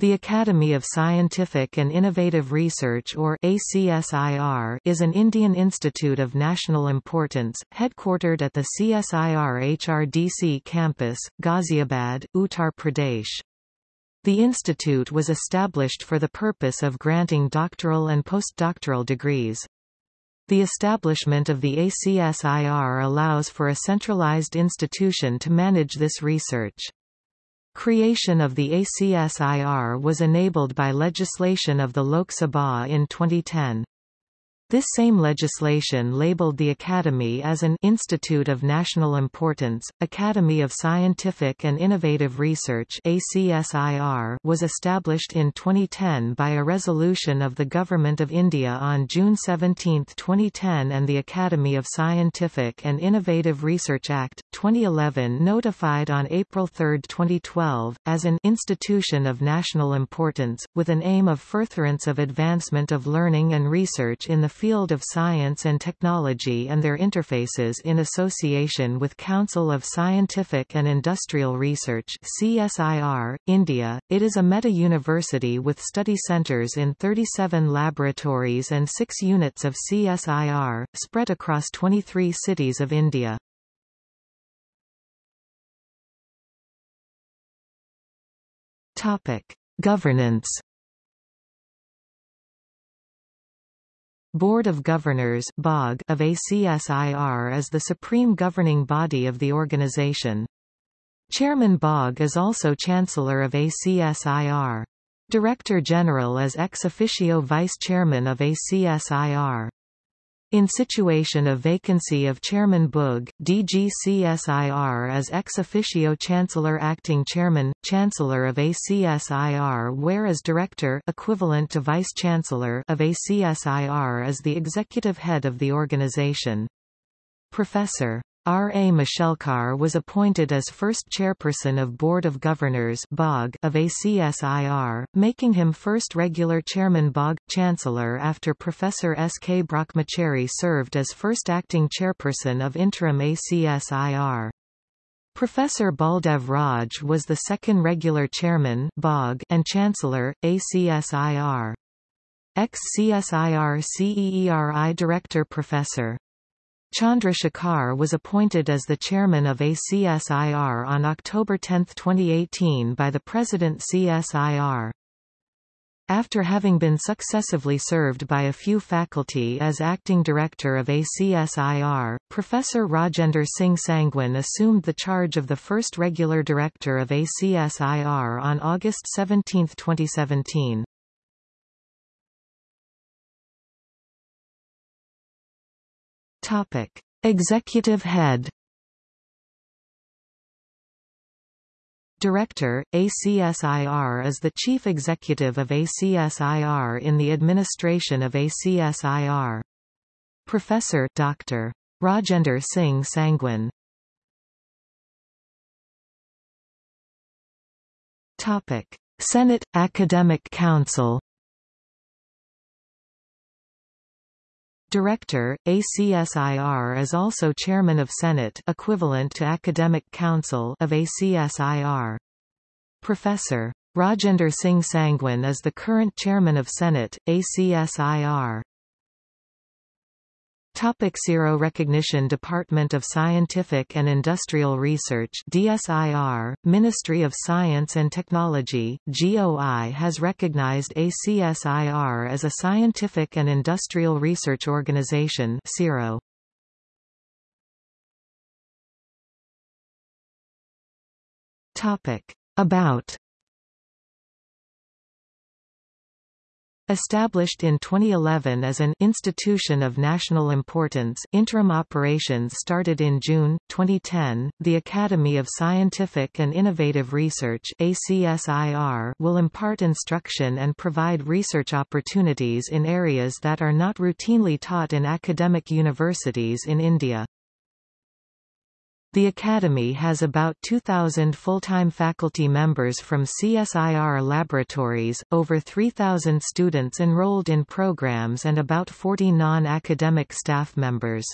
The Academy of Scientific and Innovative Research or ACSIR is an Indian institute of national importance, headquartered at the CSIR HRDC campus, Ghaziabad, Uttar Pradesh. The institute was established for the purpose of granting doctoral and postdoctoral degrees. The establishment of the ACSIR allows for a centralized institution to manage this research. Creation of the ACSIR was enabled by legislation of the Lok Sabha in 2010. This same legislation labeled the Academy as an Institute of National Importance. Academy of Scientific and Innovative Research ACSIR was established in 2010 by a resolution of the Government of India on June 17, 2010 and the Academy of Scientific and Innovative Research Act, 2011 notified on April 3, 2012, as an Institution of National Importance, with an aim of furtherance of advancement of learning and research in the field of science and technology and their interfaces in association with Council of Scientific and Industrial Research CSIR, India. It is a meta-university with study centres in 37 laboratories and 6 units of CSIR, spread across 23 cities of India. Topic: Governance Board of Governors BOG of ACSIR is the supreme governing body of the organization. Chairman BOG is also Chancellor of ACSIR. Director General is ex officio Vice Chairman of ACSIR. In situation of vacancy of Chairman BOG, DGCSIR as ex officio Chancellor Acting Chairman, Chancellor of ACSIR whereas Director equivalent to Vice Chancellor of ACSIR is the executive head of the organization. Professor R. A. Mashelkar was appointed as first chairperson of Board of Governors BOG of ACSIR, making him first regular chairman BOG, chancellor after Professor S. K. Brahmachari served as first acting chairperson of interim ACSIR. Professor Baldev Raj was the second regular chairman BOG and chancellor, ACSIR. Ex-CSIR CEERI Director Professor Chandra Shekhar was appointed as the chairman of ACSIR on October 10, 2018 by the President CSIR. After having been successively served by a few faculty as acting director of ACSIR, Professor Rajender Singh Sangwan assumed the charge of the first regular director of ACSIR on August 17, 2017. Topic: Executive Head. Director, ACSIR is the chief executive of ACSIR in the administration of ACSIR. Professor Dr. Rajender Singh Sangwan Topic: Senate Academic Council Director, ACSIR is also Chairman of Senate equivalent to Academic Council of ACSIR. Professor. Rajender Singh Sangwan is the current Chairman of Senate, ACSIR. Topic SIRO Recognition Department of Scientific and Industrial Research DSIR, Ministry of Science and Technology, GOI has recognized ACSIR as a scientific and industrial research organization SIRO. Topic. About Established in 2011 as an institution of national importance, interim operations started in June 2010. The Academy of Scientific and Innovative Research (ACSIR) will impart instruction and provide research opportunities in areas that are not routinely taught in academic universities in India. The Academy has about 2,000 full-time faculty members from CSIR laboratories, over 3,000 students enrolled in programs and about 40 non-academic staff members.